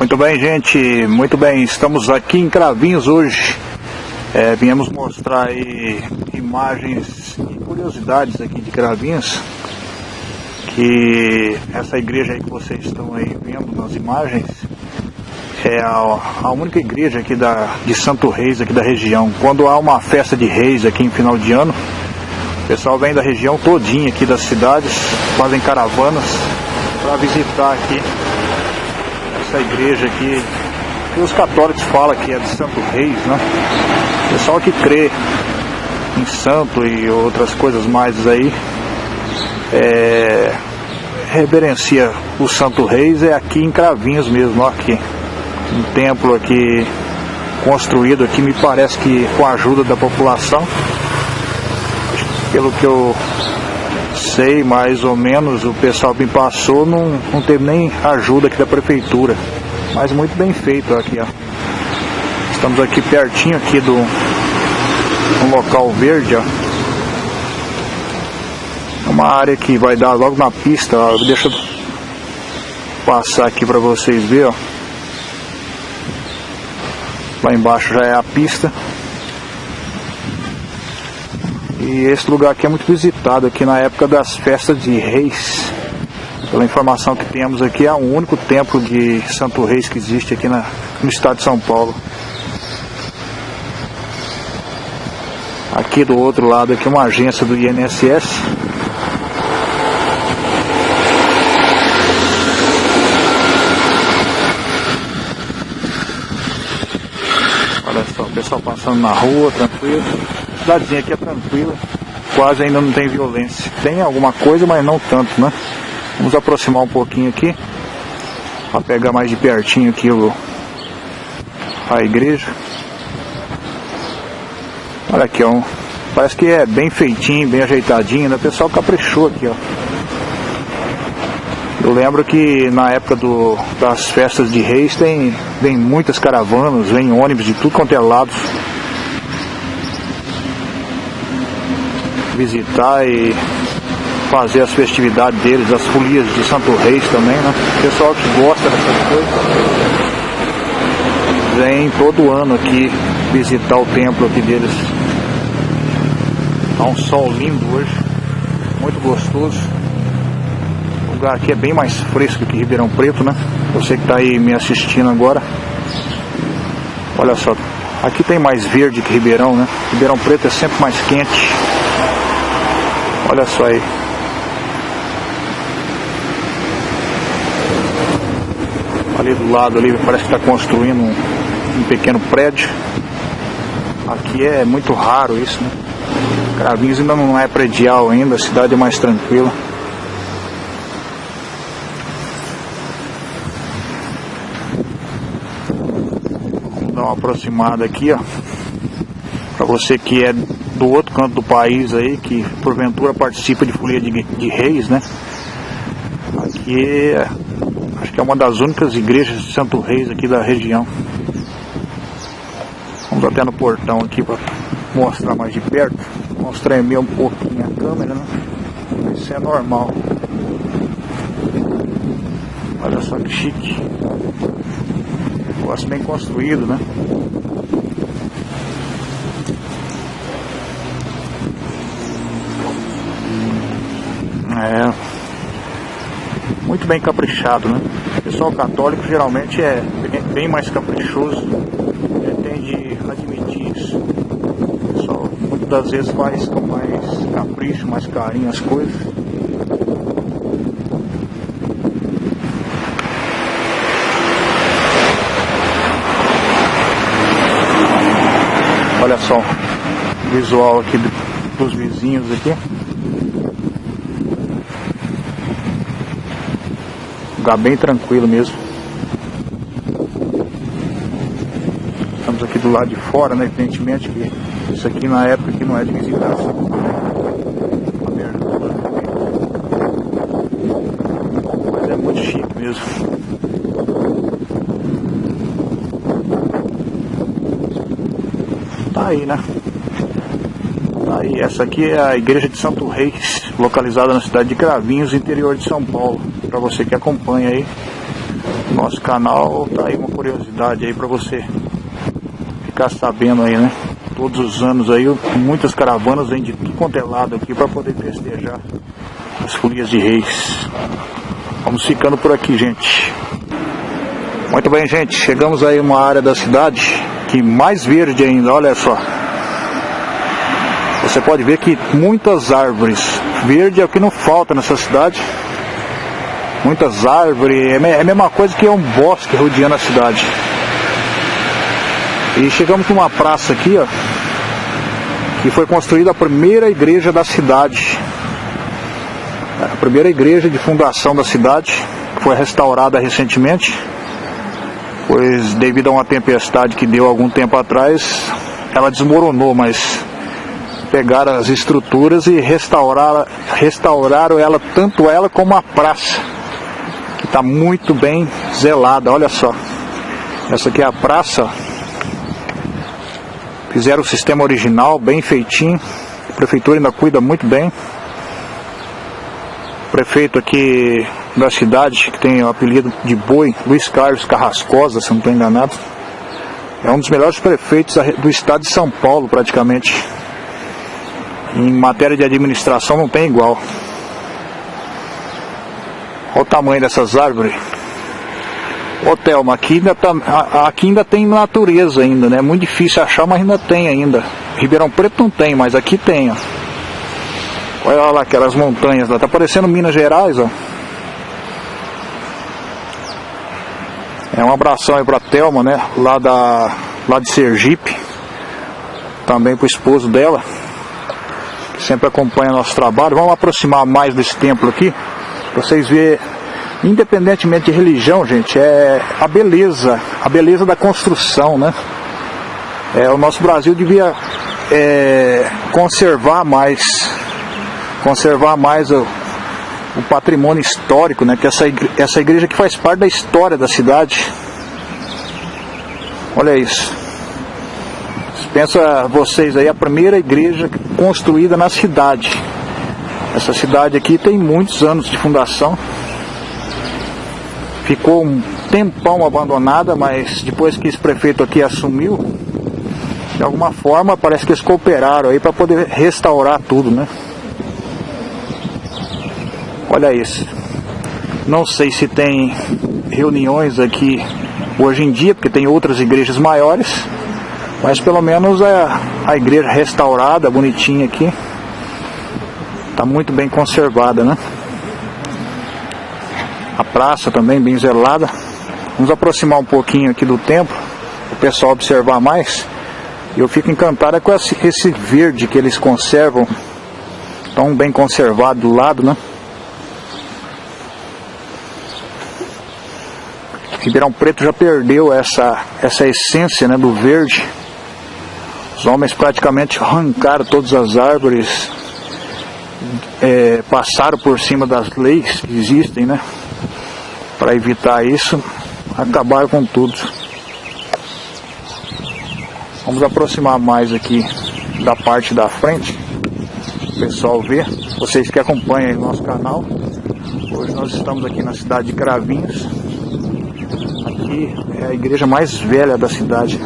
Muito bem, gente, muito bem. Estamos aqui em Cravinhos hoje. É, viemos mostrar aí imagens e curiosidades aqui de Cravinhos. Que essa igreja aí que vocês estão aí vendo nas imagens é a, a única igreja aqui da, de Santo Reis, aqui da região. Quando há uma festa de reis aqui em final de ano, o pessoal vem da região todinha aqui das cidades, fazem caravanas para visitar aqui essa igreja aqui, que os católicos falam que é de Santo Reis, né? Pessoal que crê em santo e outras coisas mais aí, é, reverencia o Santo Reis é aqui em Cravinhos mesmo, ó, aqui. Um templo aqui construído aqui, me parece que com a ajuda da população. Pelo que eu sei mais ou menos, o pessoal me passou não, não teve nem ajuda aqui da prefeitura. Mas muito bem feito aqui, ó. Estamos aqui pertinho aqui do um local verde, ó. É uma área que vai dar logo na pista, ó. Deixa eu passar aqui para vocês verem, ó. Lá embaixo já é a pista. E esse lugar aqui é muito visitado aqui na época das festas de reis. Pela informação que temos aqui, é o único templo de Santo Reis que existe aqui na, no estado de São Paulo. Aqui do outro lado aqui uma agência do INSS. Olha só, o pessoal passando na rua, tranquilo cidadezinha aqui é tranquila, quase ainda não tem violência. Tem alguma coisa, mas não tanto, né? Vamos aproximar um pouquinho aqui, para pegar mais de pertinho aqui o, a igreja. Olha aqui, ó, parece que é bem feitinho, bem ajeitadinho, né? O pessoal caprichou aqui, ó. Eu lembro que na época do, das festas de reis tem, vem muitas caravanas, vem ônibus de tudo quanto é lado visitar e fazer as festividades deles, as folias de Santo Reis também, né? O pessoal que gosta dessas coisas vem todo ano aqui visitar o templo aqui deles. Tá um sol lindo hoje, muito gostoso. O lugar aqui é bem mais fresco que Ribeirão Preto, né? Você que está aí me assistindo agora. Olha só, aqui tem mais verde que Ribeirão, né? Ribeirão Preto é sempre mais quente. Olha só aí. Ali do lado ali parece que está construindo um, um, pequeno prédio. Aqui é muito raro isso, né? Ainda não é predial ainda, a cidade é mais tranquila. Vamos dar uma aproximada aqui, ó. Para você que é canto do país aí, que porventura participa de folia de, de reis, né? Aqui acho que é uma das únicas igrejas de Santo Reis aqui da região. Vamos até no portão aqui para mostrar mais de perto. Vamos tremer um pouquinho a câmera, né? Isso é normal. Olha só que chique. Negócio bem construído, né? É muito bem caprichado, né? O pessoal católico geralmente é bem mais caprichoso, tende a admitir isso. O pessoal muitas das vezes faz com mais capricho, mais carinho as coisas. Olha só o visual aqui dos vizinhos aqui. Lugar bem tranquilo mesmo. Estamos aqui do lado de fora, né? Evidentemente que isso aqui na época que não é de visitação. Mas é muito chique mesmo. Tá aí, né? Tá aí, essa aqui é a igreja de Santo Reis, localizada na cidade de Cravinhos, interior de São Paulo para você que acompanha aí Nosso canal tá aí uma curiosidade aí para você ficar sabendo aí, né? Todos os anos aí, muitas caravanas vêm de tudo quanto é lado aqui para poder festejar as folias de reis. Vamos ficando por aqui, gente. Muito bem, gente. Chegamos aí uma área da cidade que mais verde ainda, olha só. Você pode ver que muitas árvores. Verde é o que não falta nessa cidade. Muitas árvores. É a mesma coisa que é um bosque rodeando a cidade. E chegamos numa praça aqui, ó. Que foi construída a primeira igreja da cidade. A primeira igreja de fundação da cidade. Foi restaurada recentemente pois devido a uma tempestade que deu algum tempo atrás, ela desmoronou, mas pegaram as estruturas e restauraram, restauraram ela, tanto ela como a praça, que está muito bem zelada, olha só. Essa aqui é a praça, fizeram o sistema original, bem feitinho, a prefeitura ainda cuida muito bem. O prefeito aqui da cidade, que tem o apelido de Boi, Luiz Carlos Carrascosa, se não estou enganado. É um dos melhores prefeitos do estado de São Paulo, praticamente. Em matéria de administração não tem igual. Olha o tamanho dessas árvores. Ô Thelma, aqui ainda, tá, aqui ainda tem natureza ainda, né? É muito difícil achar, mas ainda tem ainda. Ribeirão Preto não tem, mas aqui tem, ó. Olha lá aquelas montanhas lá, tá parecendo Minas Gerais, ó. É um abração aí pra Thelma, né? Lá, da, lá de Sergipe. Também pro esposo dela. Sempre acompanha nosso trabalho. Vamos aproximar mais desse templo aqui. Pra vocês verem. Independentemente de religião, gente, é a beleza. A beleza da construção, né? É, o nosso Brasil devia é, conservar mais. Conservar mais o, o patrimônio histórico, né? Que essa igreja, essa igreja que faz parte da história da cidade. Olha isso. Pensa vocês aí, a primeira igreja construída na cidade. Essa cidade aqui tem muitos anos de fundação. Ficou um tempão abandonada, mas depois que esse prefeito aqui assumiu, de alguma forma parece que eles cooperaram aí para poder restaurar tudo, né? Olha isso. Não sei se tem reuniões aqui hoje em dia, porque tem outras igrejas maiores, mas pelo menos é a igreja restaurada, bonitinha aqui. Está muito bem conservada, né? A praça também bem zelada. Vamos aproximar um pouquinho aqui do templo, o pessoal observar mais. Eu fico encantado com esse verde que eles conservam, tão bem conservado do lado, né? Ribeirão Preto já perdeu essa, essa essência né, do verde. Os homens praticamente arrancaram todas as árvores, é, passaram por cima das leis que existem, né? Para evitar isso, acabaram com tudo. Vamos aproximar mais aqui da parte da frente, o pessoal ver. Vocês que acompanham o nosso canal. Hoje nós estamos aqui na cidade de Cravinhos aqui é a igreja mais velha da cidade.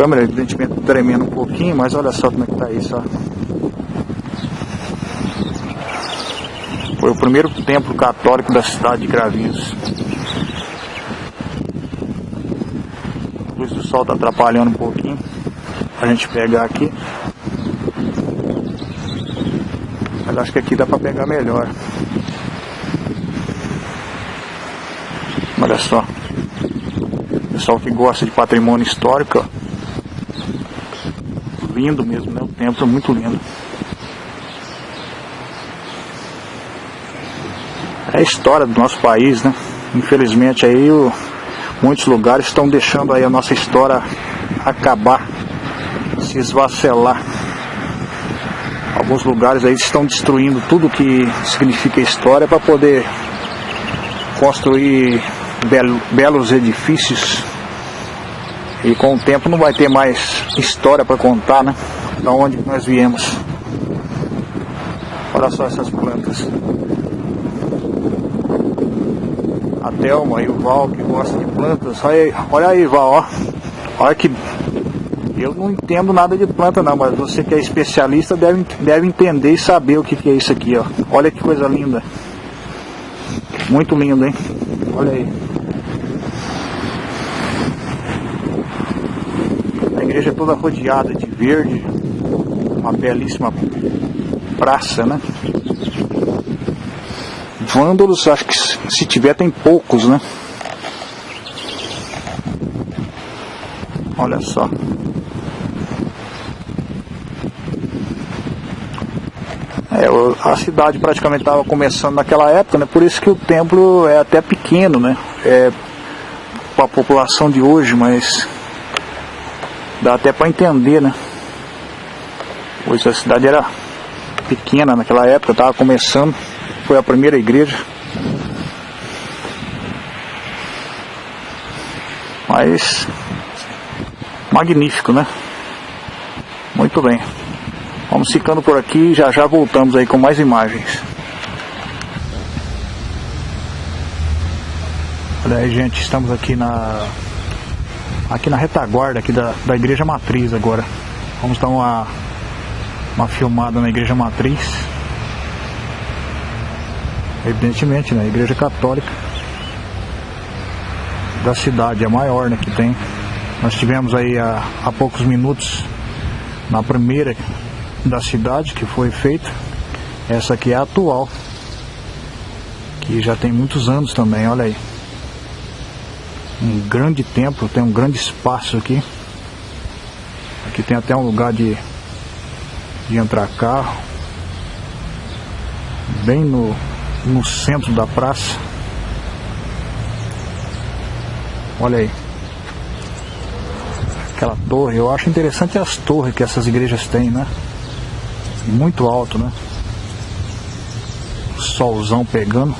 Câmera, evidentemente, tremendo um pouquinho, mas olha só como é que tá isso, ó. Foi o primeiro templo católico da cidade de Cravinhos. A luz do sol está atrapalhando um pouquinho. A gente pegar aqui. Mas acho que aqui dá para pegar melhor. Olha só. Pessoal que gosta de patrimônio histórico. Lindo mesmo, né? O templo é muito lindo. É a história do nosso país, né? Infelizmente aí o, muitos lugares estão deixando aí a nossa história acabar, se esvacelar. Alguns lugares aí estão destruindo tudo que significa história para poder construir belo, belos edifícios e com o tempo não vai ter mais história para contar, né? Da onde nós viemos. Olha só essas plantas. Telma e o Val que gosta de plantas. Olha aí, olha aí Val, ó. Olha que. Eu não entendo nada de planta não, mas você que é especialista deve, deve entender e saber o que, que é isso aqui, ó. Olha que coisa linda. Muito lindo, hein? Olha aí. A igreja é toda rodeada de verde. Uma belíssima praça, né? Vândalos, acho que se tiver tem poucos, né? Olha só. É, a cidade praticamente estava começando naquela época, né? Por isso que o templo é até pequeno, né? É, com a população de hoje, mas dá até para entender, né? Pois a cidade era pequena naquela época, estava começando, foi a primeira igreja. Mas magnífico, né? Muito bem. Vamos ficando por aqui já já voltamos aí com mais imagens. Olha aí, gente, estamos aqui na aqui na retaguarda aqui da, da igreja matriz agora. Vamos dar uma uma filmada na igreja matriz. Evidentemente, né? Igreja católica da cidade, a maior né, que tem. Nós tivemos aí há, há poucos minutos na primeira da cidade que foi feita. Essa aqui é a atual, que já tem muitos anos também, olha aí. Um grande templo, tem um grande espaço aqui. Aqui tem até um lugar de, de entrar carro. Bem no, no centro da praça. Olha aí. Aquela torre, eu acho interessante as torres que essas igrejas têm, né? Muito alto, né? Solzão pegando.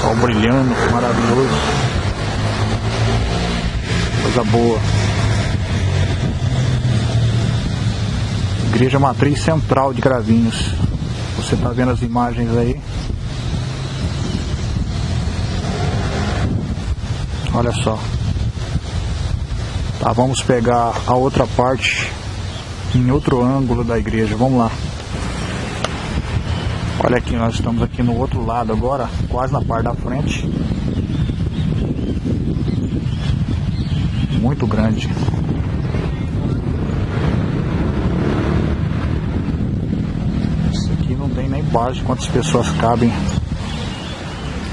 Sol brilhando, maravilhoso. Coisa boa. Igreja Matriz Central de Cravinhos. Você está vendo as imagens aí. Olha só. Tá, vamos pegar a outra parte em outro ângulo da igreja. Vamos lá. Olha aqui, nós estamos aqui no outro lado agora, quase na parte da frente. Muito grande. Isso aqui não tem nem base quantas pessoas cabem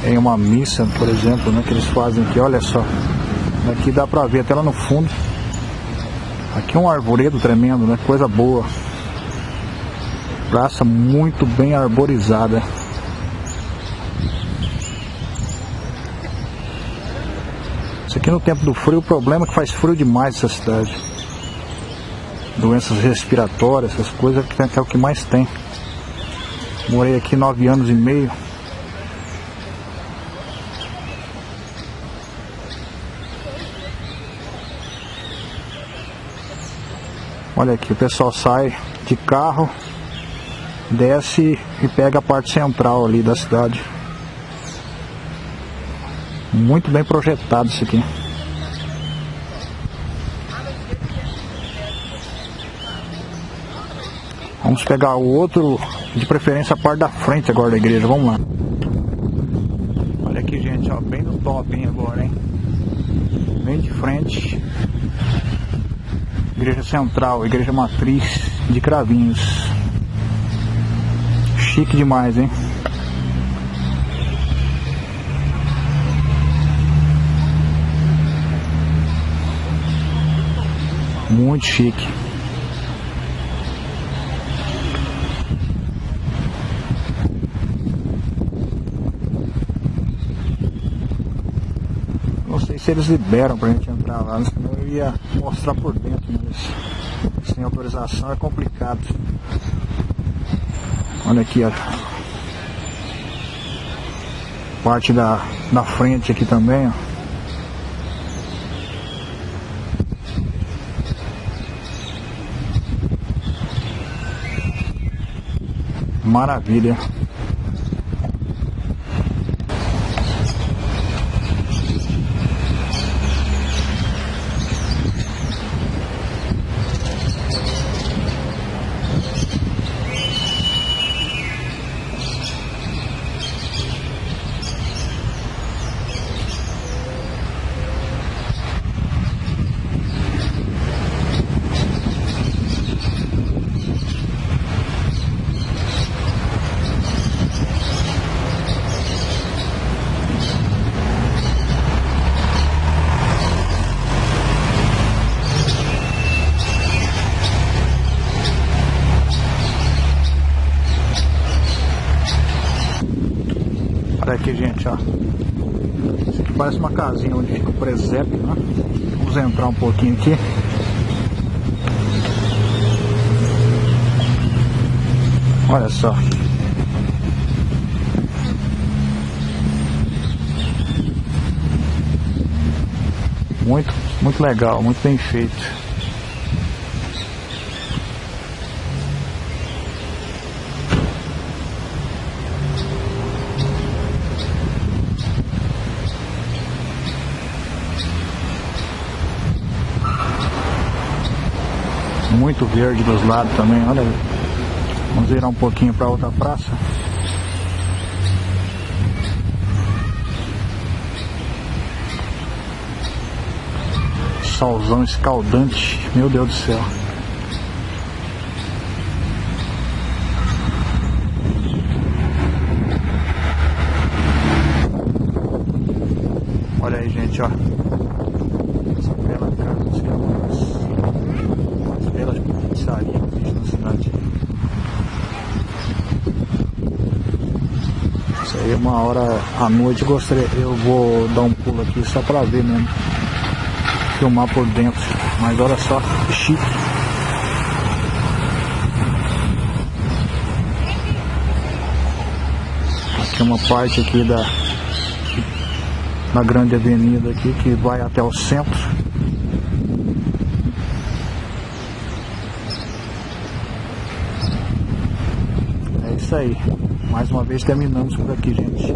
em uma missa, por exemplo, né, que eles fazem aqui, olha só. Aqui dá pra ver até lá no fundo. Aqui é um arvoredo tremendo, né? Coisa boa. Praça muito bem arborizada. Isso aqui no tempo do frio, o problema é que faz frio demais essa cidade. Doenças respiratórias, essas coisas que é o que mais tem. Morei aqui nove anos e meio. Olha aqui, o pessoal sai de carro, desce e pega a parte central ali da cidade. Muito bem projetado isso aqui. Vamos pegar o outro, de preferência a parte da frente agora da igreja, vamos lá. Olha aqui gente, ó, bem no top hein, agora, hein. Bem de frente. Igreja Central, Igreja Matriz de Cravinhos. Chique demais, hein? Muito chique. Não sei se eles liberam pra gente entrar lá, senão eu ia mostrar por dentro, mas sem autorização é complicado. Olha aqui a parte da, da frente aqui também, ó. Maravilha. aqui, gente, ó. Isso aqui parece uma casinha onde fica o presépio, né? Entrar um pouquinho aqui. Olha só. Muito, muito legal, muito bem feito. Muito verde dos lados também, olha. Vamos virar um pouquinho para outra praça. Solzão escaldante, meu Deus do céu. Olha aí, gente, ó. Essa bela casa dos Camarões. As belas pizzarias que existe na cidade. Isso aí, uma hora à noite, gostaria, eu vou dar um pulo aqui só pra ver mesmo. Filmar por dentro. Mas olha só, que chique. Aqui é uma parte aqui da na grande avenida aqui que vai até o centro. É isso aí. Mais uma vez terminamos por aqui, gente.